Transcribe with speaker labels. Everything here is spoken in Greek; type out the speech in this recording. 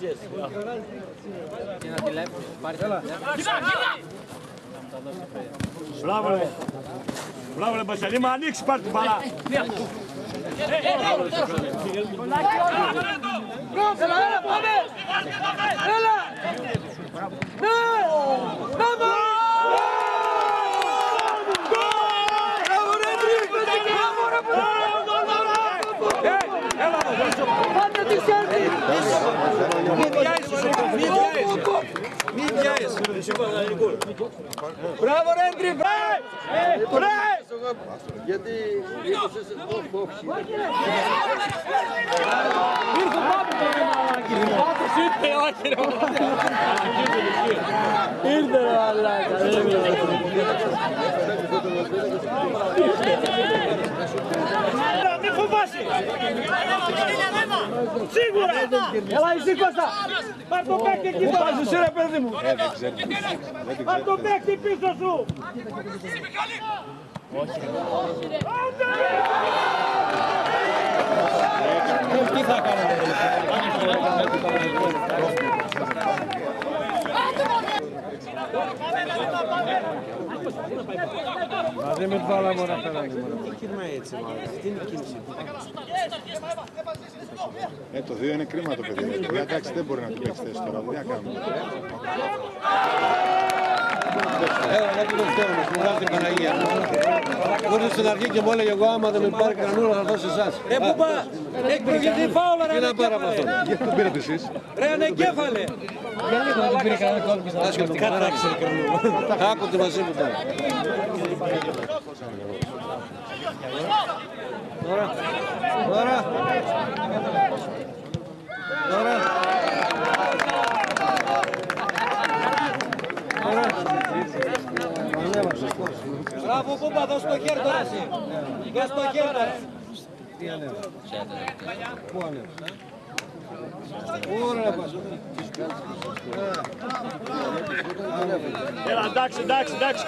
Speaker 1: ξέρεις. Μπράβο ρε. Μπράβο ρε Μπασιανή, μα ανοίξει πάρ' την μπαλά.
Speaker 2: Έλα, έλα, πάμε! Έλα! Ναι! Πάμε! Μπράβο, ρε, τρίπες! Μπράβο, ρε, μπράβο! Πάτε τη σέρτη!
Speaker 1: Μη βιάζεσαι.
Speaker 2: Μπράβο, ρε, τρίπες! Ρε!
Speaker 3: Γιατί ήρθες εδώ όχι.
Speaker 2: Ήρθε ο Πάπης, ρε, μαλάκι. Πάπης ήρθε, όχι, ρε, μαλάκι. Ήρθε, ρε, μαλάκας. Δεν
Speaker 1: Μη φοβάσαι. Σίγουρα.
Speaker 2: Έλα, εσύ Κώστα.
Speaker 1: Πάρ' το παίκτη εκεί
Speaker 2: Πού
Speaker 1: τώρα.
Speaker 2: πας εσύ, ρε, παιδί μου.
Speaker 1: Πάρ' το παίκτη πίσω σου.
Speaker 2: Τι θα κάνετε, Μα δεν με βάλα μόνο αυτά να Τι κυρμάει έτσι μάλλον, τι είναι η κίνηση.
Speaker 4: Ε, το 2 είναι κρίμα το παιδί. Δηλαδή, εντάξει, δεν μπορεί να του παίξει θέση τώρα. Τι να κάνουμε;
Speaker 5: Έλα, να του το φταίω μας, μου βγάζει την Παναγία. Ήρθε στην αρχή και μου έλεγε εγώ άμα δεν με πάρει κανένα θα δώσω εσάς.
Speaker 2: Ρε που πά, έχει προηγηθεί φάουλα ρε
Speaker 5: Τι να πάρω από αυτό;
Speaker 4: Γιατί τον πήρατε εσείς.
Speaker 2: Ρε ανεγκέφαλε.
Speaker 5: Θα σκεφτεί κατάξει. Άκουτε μαζί μου τώρα. Τώρα. Τώρα. Τώρα.
Speaker 2: Μπράβο Κούμπα, δώσ' το χέρι τώρα εσύ. Δώσ' το χέρι τώρα.
Speaker 5: Τι ανέβα. Πού ανέβα. Ωραία πας.
Speaker 1: Έλα, εντάξει, εντάξει, εντάξει.